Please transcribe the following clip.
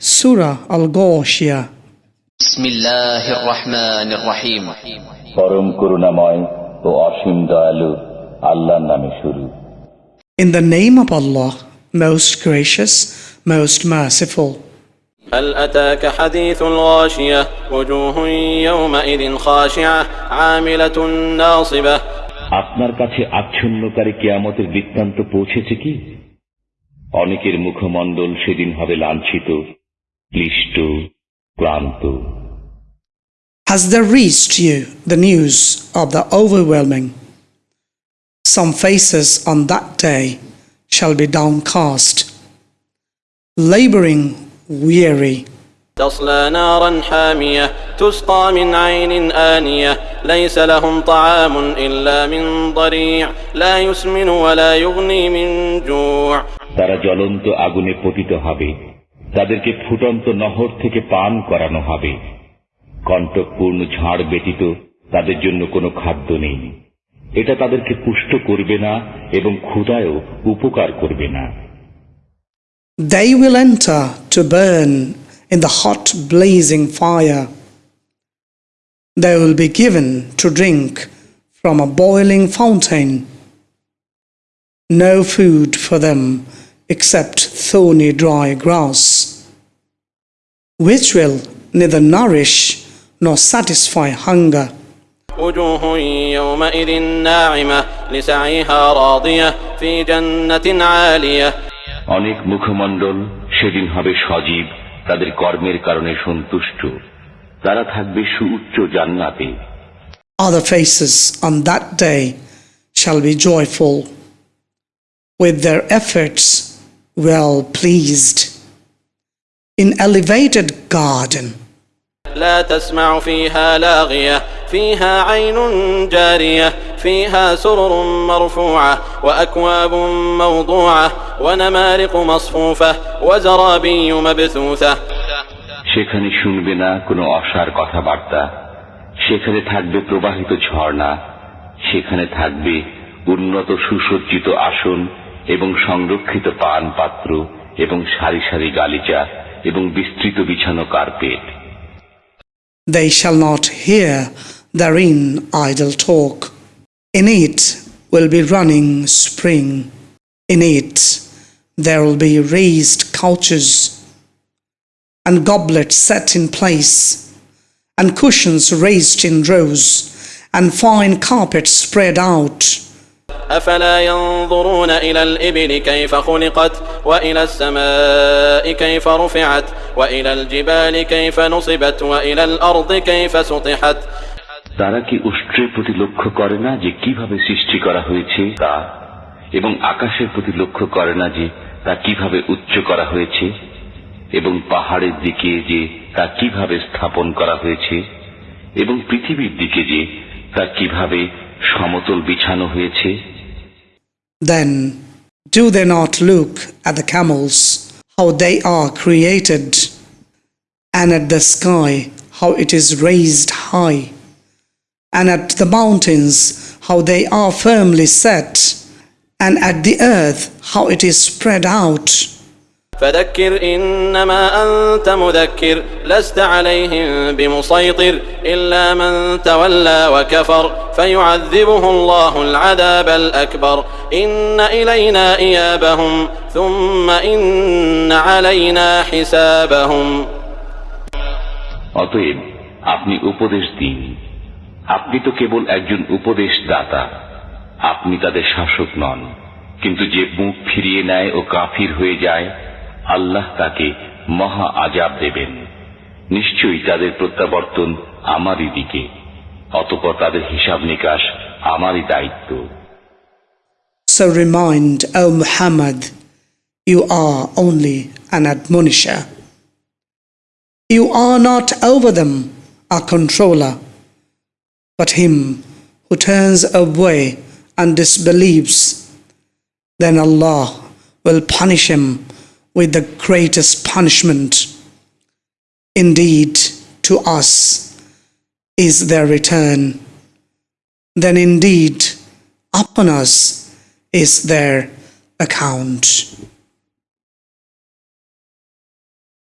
Surah Al Ghashiyah. بسم الله الرحمن الرحيم পরম করুণাময় ও অসীম দয়ালু আল্লাহর নামে শুরু In the name of Allah, most gracious, most merciful. هل أتاك حديث الغاشية وجوه يومئذ خاشعة عاملة ناصبة আপনার কাছে আচ্ছন্নকারী কেয়ামতের বৃত্তান্ত পৌঁছেছে কি অনেকের মুখমণ্ডল সেদিন হবে লাঞ্ছিত ক্লিষ্ট ক্লান্ত Has there reached you the news of the overwhelming? Some faces on that day shall be downcast, laboring, weary. تصلى نارا حامية تسقى من عين آنية ليس لهم طعام إلا من ضريع لا يسمن ولا يغني من جوع তারা জ্বলন্ত আগুনে পতিত হবে তাদেরকে ফুটন্ত নহর থেকে পান করানো হবে কণ্টকপূর্ণ ঝাড় ব্যতীত তাদের জন্য কোনো খাদ্য নেই এটা তাদেরকে পুষ্ট করবে না এবং ক্ষুদায়ও উপকার করবে না They will enter to burn in the hot blazing fire. They will be given to drink from a boiling fountain. No food for them except thorny dry grass, which will neither nourish nor satisfy hunger. وجوه يومئذ ناعمة لسعيها راضية في جنة عالية অনেক মুখমণ্ডল সেদিন হবে সজীব তাদের কর্মের কারণে সন্তুষ্ট তারা থাকবে সুউচ্চ জান্নাতে Other faces on that day shall be joyful, with their efforts well pleased. In elevated garden, لا تسمع فيها لاغية فيها عين جارية فيها سرر مرفوعة وأكواب موضوعة ونمارق مصفوفة وزرابي مبثوثة সেখানে শুনবে না কোনো অসার কথাবার্তা সেখানে থাকবে প্রবাহিত ঝর্ণা সেখানে থাকবে উন্নত সুসজ্জিত আসন এবং সংরক্ষিত পান পাত্র এবং সারি সারি গালিচা এবং বিস্তৃত বিছানো carpet they shall not hear therein idle talk. In it will be running spring. In it there will be raised couches and goblets set in place, and cushions raised in rows, and fine carpets spread out. أفلا ينظرون إلى الإبل كيف خلقت وإلى السماء كيف رفعت وإلى الجبال كيف نصبت وإلى الأرض كيف سطحت তারা কি উষ্ট্রের প্রতি লক্ষ্য করে না যে কিভাবে সৃষ্টি করা হয়েছে তা এবং আকাশের প্রতি লক্ষ্য করে না যে তা কিভাবে উচ্চ করা হয়েছে এবং পাহাড়ের দিকে যে তা কিভাবে স্থাপন করা হয়েছে এবং পৃথিবীর দিকে যে তা কিভাবে সমতল বিছানো হয়েছে Then do they not look at the camels, how they are created, and at the sky, how it is raised high, and at the mountains, how they are firmly set, and at the earth, how it is spread out? فذكر إنما أنت مذكر لست عليهم بمسيطر إلا من تولى وكفر فيعذبه الله العذاب الأكبر إن إلينا إيابهم ثم إن علينا حسابهم অতএব আপনি উপদেশ দিন আপনি তো কেবল একজন উপদেশ দাতা আপনি তাদের শাসক নন কিন্তু যে মুখ ফিরিয়ে নেয় ও কাফির হয়ে যায় আল্লাহ তাকে মহা আজাব দেবেন নিশ্চয়ই তাদের প্রত্যাবর্তন আমারই দিকে অতপর তাদের হিসাব নিকাশ আমারই দায়িত্ব So remind, O Muhammad, you are only an admonisher. You are not over them a controller, but him who turns away and disbelieves, then Allah will punish him with the greatest punishment. Indeed, to us is their return. Then indeed, upon us is their account.